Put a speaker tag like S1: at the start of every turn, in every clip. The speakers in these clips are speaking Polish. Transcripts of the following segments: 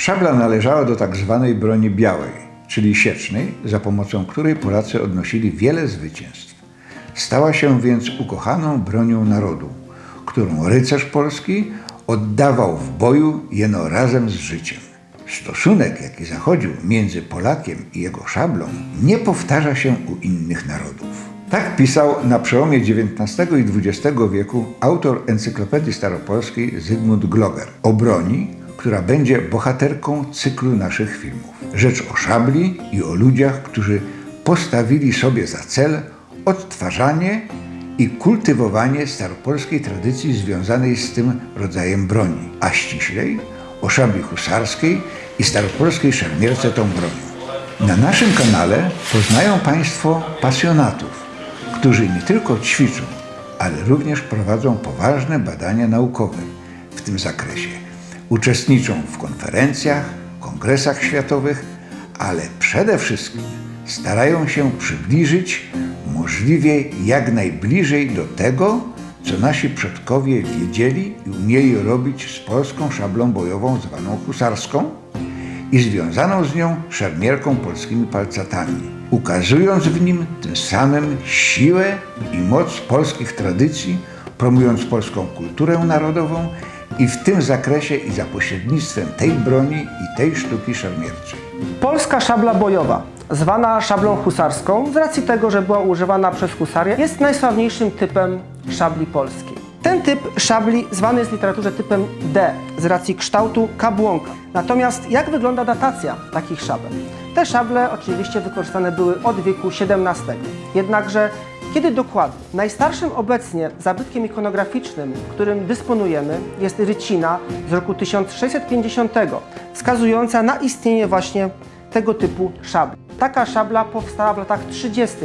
S1: Szabla należała do tak zwanej broni białej, czyli siecznej, za pomocą której Polacy odnosili wiele zwycięstw. Stała się więc ukochaną bronią narodu, którą rycerz polski oddawał w boju jeno razem z życiem. Stosunek, jaki zachodził między Polakiem i jego szablą, nie powtarza się u innych narodów. Tak pisał na przełomie XIX i XX wieku autor Encyklopedii Staropolskiej Zygmunt Gloger o broni, która będzie bohaterką cyklu naszych filmów. Rzecz o szabli i o ludziach, którzy postawili sobie za cel odtwarzanie i kultywowanie staropolskiej tradycji związanej z tym rodzajem broni, a ściślej o szabli husarskiej i staropolskiej szermierce tą bronią. Na naszym kanale poznają Państwo pasjonatów, którzy nie tylko ćwiczą, ale również prowadzą poważne badania naukowe w tym zakresie. Uczestniczą w konferencjach, kongresach światowych, ale przede wszystkim starają się przybliżyć możliwie jak najbliżej do tego, co nasi przodkowie wiedzieli i umieli robić z polską szablą bojową zwaną husarską i związaną z nią szermierką polskimi palcatami, ukazując w nim tym samym siłę i moc polskich tradycji, promując polską kulturę narodową i w tym zakresie i za pośrednictwem tej broni i tej sztuki szermierczej.
S2: Polska szabla bojowa, zwana szablą husarską, z racji tego, że była używana przez husarię, jest najsławniejszym typem szabli polskiej. Ten typ szabli zwany jest w literaturze typem D z racji kształtu kabłonka. Natomiast jak wygląda datacja takich szabel? Te szable oczywiście wykorzystane były od wieku XVII. Jednakże kiedy dokładnie? Najstarszym obecnie zabytkiem ikonograficznym, którym dysponujemy, jest rycina z roku 1650, wskazująca na istnienie właśnie tego typu szabli. Taka szabla powstała w latach 30.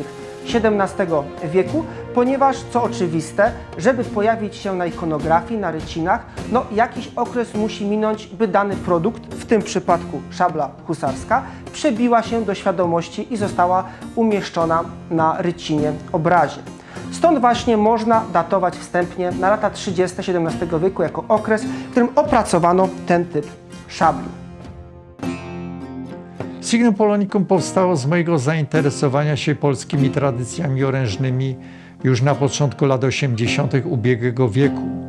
S2: XVII wieku, ponieważ, co oczywiste, żeby pojawić się na ikonografii, na rycinach, no jakiś okres musi minąć, by dany produkt, w tym przypadku szabla husarska, przebiła się do świadomości i została umieszczona na rycinie obrazie. Stąd właśnie można datować wstępnie na lata 30. XVII wieku jako okres, w którym opracowano ten typ szabli.
S3: Signum Polonicum powstało z mojego zainteresowania się polskimi tradycjami orężnymi już na początku lat 80. ubiegłego wieku.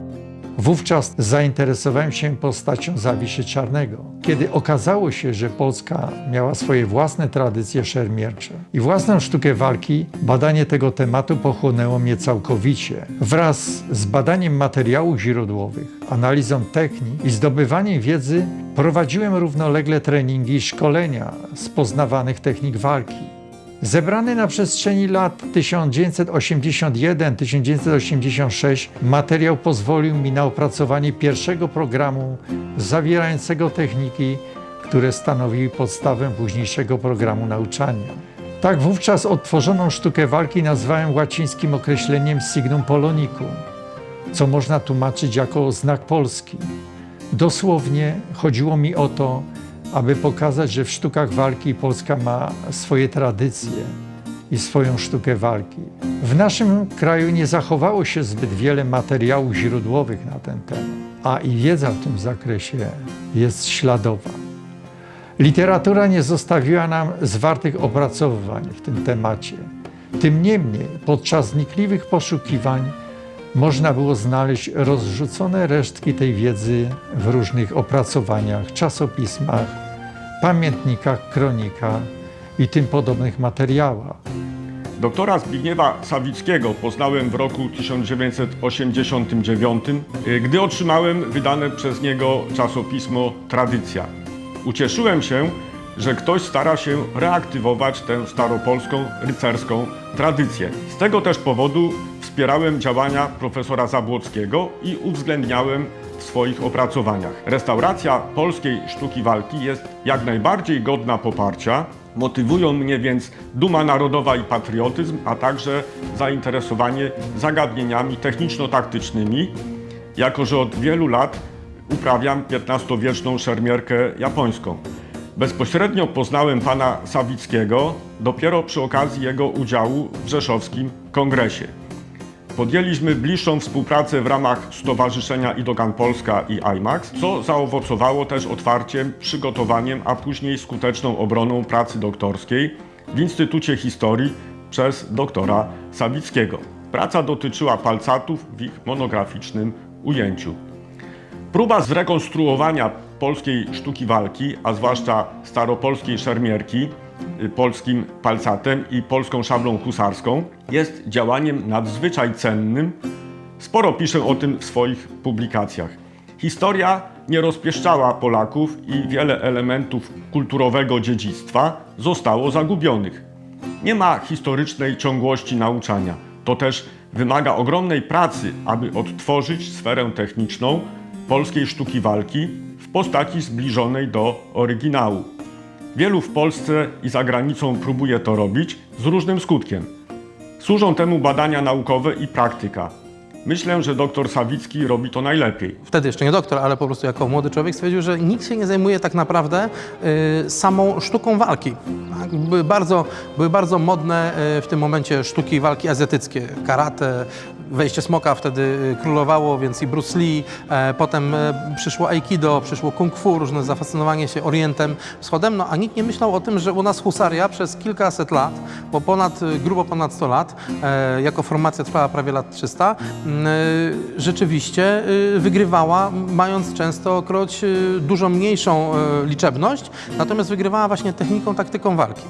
S3: Wówczas zainteresowałem się postacią Zawiszy Czarnego, kiedy okazało się, że Polska miała swoje własne tradycje szermiercze i własną sztukę walki, badanie tego tematu pochłonęło mnie całkowicie. Wraz z badaniem materiałów źródłowych, analizą technik i zdobywaniem wiedzy prowadziłem równolegle treningi i szkolenia z poznawanych technik walki. Zebrany na przestrzeni lat 1981-1986 materiał pozwolił mi na opracowanie pierwszego programu zawierającego techniki, które stanowiły podstawę późniejszego programu nauczania. Tak wówczas odtworzoną sztukę walki nazwałem łacińskim określeniem signum polonicum, co można tłumaczyć jako znak Polski. Dosłownie chodziło mi o to, aby pokazać, że w sztukach walki Polska ma swoje tradycje i swoją sztukę walki. W naszym kraju nie zachowało się zbyt wiele materiałów źródłowych na ten temat, a i wiedza w tym zakresie jest śladowa. Literatura nie zostawiła nam zwartych opracowywań w tym temacie. Tym niemniej podczas wnikliwych poszukiwań można było znaleźć rozrzucone resztki tej wiedzy w różnych opracowaniach, czasopismach, pamiętnikach, kronikach i tym podobnych materiałach.
S4: Doktora Zbigniewa Sawickiego poznałem w roku 1989, y, gdy otrzymałem wydane przez niego czasopismo Tradycja. Ucieszyłem się, że ktoś stara się reaktywować tę staropolską, rycerską tradycję. Z tego też powodu wspierałem działania profesora Zabłockiego i uwzględniałem w swoich opracowaniach. Restauracja polskiej sztuki walki jest jak najbardziej godna poparcia. Motywują mnie więc duma narodowa i patriotyzm, a także zainteresowanie zagadnieniami techniczno-taktycznymi, jako że od wielu lat uprawiam XV-wieczną szermierkę japońską. Bezpośrednio poznałem pana Sawickiego dopiero przy okazji jego udziału w Rzeszowskim Kongresie. Podjęliśmy bliższą współpracę w ramach Stowarzyszenia Idogan Polska i IMAX, co zaowocowało też otwarciem, przygotowaniem, a później skuteczną obroną pracy doktorskiej w Instytucie Historii przez doktora Sawickiego. Praca dotyczyła palcatów w ich monograficznym ujęciu. Próba zrekonstruowania polskiej sztuki walki, a zwłaszcza staropolskiej szermierki, polskim palcatem i polską szablą husarską, jest działaniem nadzwyczaj cennym. Sporo piszę o tym w swoich publikacjach. Historia nie rozpieszczała Polaków i wiele elementów kulturowego dziedzictwa zostało zagubionych. Nie ma historycznej ciągłości nauczania. To też wymaga ogromnej pracy, aby odtworzyć sferę techniczną polskiej sztuki walki w postaci zbliżonej do oryginału. Wielu w Polsce i za granicą próbuje to robić z różnym skutkiem. Służą temu badania naukowe i praktyka. Myślę, że dr Sawicki robi to najlepiej.
S5: wtedy jeszcze nie doktor, ale po prostu jako młody człowiek stwierdził, że nikt się nie zajmuje tak naprawdę y, samą sztuką walki. Były, bardzo, były bardzo modne y, w tym momencie sztuki walki azjatyckie, karate, wejście smoka wtedy y, królowało, więc i Bruce Lee, e, potem e, przyszło aikido, przyszło kung fu, różne zafascynowanie się Orientem, Wschodem, no a nikt nie myślał o tym, że u nas husaria przez kilkaset lat, bo ponad, y, grubo ponad 100 lat, e, jako formacja trwała prawie lat 300, m, y, rzeczywiście y, wygrywała, mając częstokroć y, dużo mniejszą liczebność, natomiast wygrywała właśnie techniką, taktyką walki.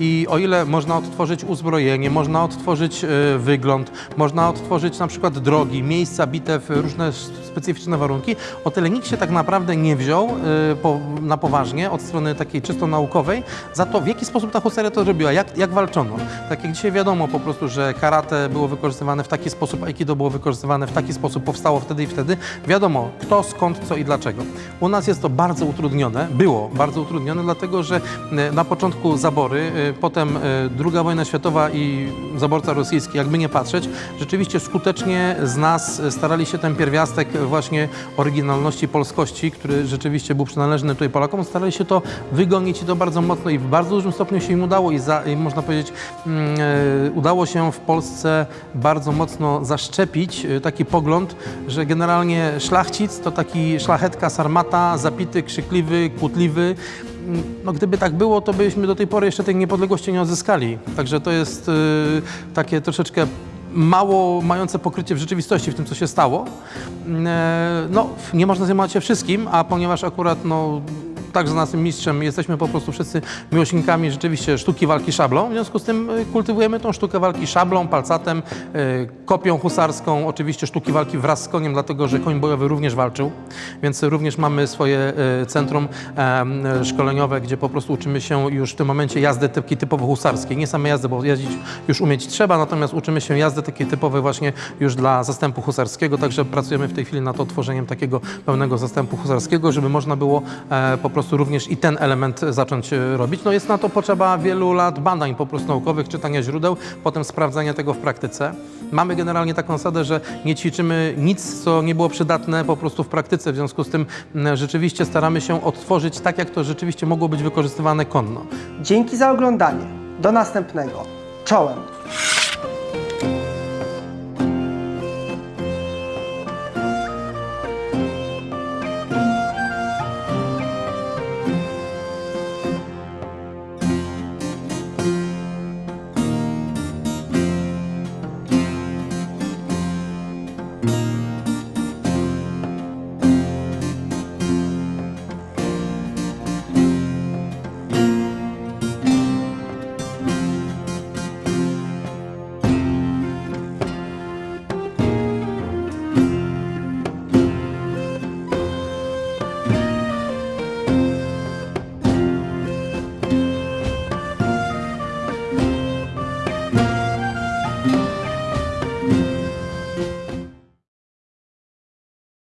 S5: I o ile można odtworzyć uzbrojenie, można odtworzyć wygląd, można odtworzyć na przykład drogi, miejsca bitew, różne specyficzne warunki, o tyle nikt się tak naprawdę nie wziął y, na poważnie od strony takiej czysto naukowej za to, w jaki sposób ta husaria to robiła, jak, jak walczono. Tak jak dzisiaj wiadomo po prostu, że karate było wykorzystywane w taki sposób, aikido było wykorzystywane w taki sposób, powstało wtedy i wtedy, wiadomo kto, skąd, co i dlaczego. U nas jest to bardzo utrudnione, było bardzo utrudnione, dlatego że y, na początku zabory, y, potem II wojna światowa i zaborca rosyjski, jakby nie patrzeć, rzeczywiście skutecznie z nas starali się ten pierwiastek właśnie oryginalności, polskości, który rzeczywiście był przynależny tutaj Polakom, starali się to wygonić i to bardzo mocno i w bardzo dużym stopniu się im udało i, za, i można powiedzieć, e, udało się w Polsce bardzo mocno zaszczepić e, taki pogląd, że generalnie szlachcic to taki szlachetka, sarmata, zapity, krzykliwy, kłótliwy. Mm, No gdyby tak było, to byśmy do tej pory jeszcze tej niepodległości nie odzyskali. Także to jest e, takie troszeczkę mało mające pokrycie w rzeczywistości w tym, co się stało. E, No, nie można zajmować się wszystkim, a ponieważ akurat no, także naszym mistrzem. Jesteśmy po prostu wszyscy miłośnikami rzeczywiście sztuki walki szablą, w związku z tym e, kultywujemy tą sztukę walki szablą, palcatem, e, kopią husarską, oczywiście sztuki walki wraz z koniem, dlatego że koń bojowy również walczył, więc również mamy swoje e, centrum szkoleniowe, gdzie po prostu uczymy się już w tym momencie jazdy takiej typowo husarskiej, nie same jazdy, bo jeździć już umieć trzeba, natomiast uczymy się jazdy takiej typowej właśnie już dla zastępu husarskiego, także pracujemy w tej chwili nad otworzeniem takiego pełnego zastępu husarskiego, żeby można było e, po prostu również i ten element zacząć e, robić. No jest na to potrzeba wielu lat badań po prostu naukowych, czytania źródeł, potem sprawdzania tego w praktyce. Mamy generalnie taką zasadę, że nie ćwiczymy nic, co nie było przydatne po prostu w praktyce, w związku z tym rzeczywiście staramy się odtworzyć tak, jak to rzeczywiście mogło być wykorzystywane konno.
S2: Dzięki za oglądanie. Do następnego. Czołem.